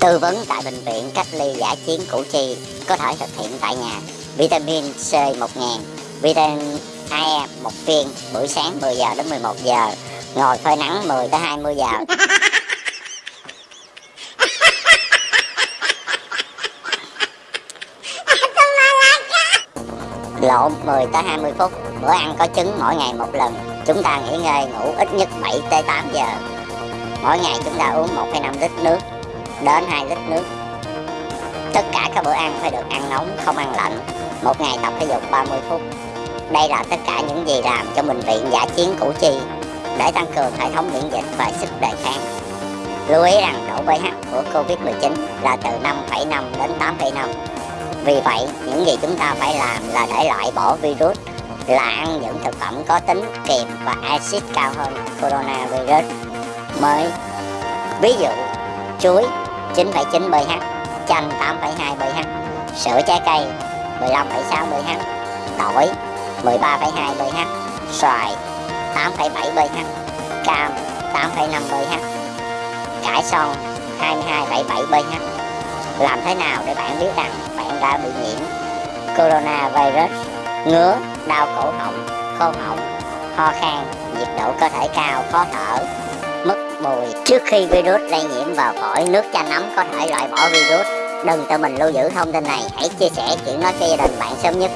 Tư vấn tại bệnh viện cách ly giả chiến Củ Chi có thể thực hiện tại nhà. Vitamin C 1000, vitamin E một viên buổi sáng 10 giờ đến 11 giờ, ngồi phơi nắng 10 tới 20 giờ. Lộn 10 tới 20 phút, bữa ăn có trứng mỗi ngày một lần. Chúng ta nghỉ ngơi ngủ ít nhất 7 tới 8 giờ. Mỗi ngày chúng ta uống 1,5 lít nước đến 2 lít nước. Tất cả các bữa ăn phải được ăn nóng, không ăn lạnh. Một ngày tập thể dục 30 phút. Đây là tất cả những gì làm cho bệnh viện giả chiến Củ Chi để tăng cường hệ thống miễn dịch và sức đề kháng. Lưu ý rằng độ pH của Covid-19 là từ 5,5 đến 8,5. Vì vậy, những gì chúng ta phải làm là để loại bỏ virus là ăn những thực phẩm có tính kiềm và axit cao hơn coronavirus mới. Ví dụ, chuối 9,9 bH chanh 8,2 bH sữa trái cây 15,6 bH tỏi 13,2 bH xoài 8,7 bH cam 8,5 bH cải xoong 22,7 bH Làm thế nào để bạn biết rằng bạn đã bị nhiễm coronavirus? Ngứa, đau cổ họng, khô họng, ho khan, nhiệt độ cơ thể cao, khó thở, mất mùi. Trước khi virus lây nhiễm vào phổi, nước chanh ấm có thể loại bỏ virus. Đừng tự mình lưu giữ thông tin này, hãy chia sẻ chuyện nói cho gia đình bạn sớm nhất.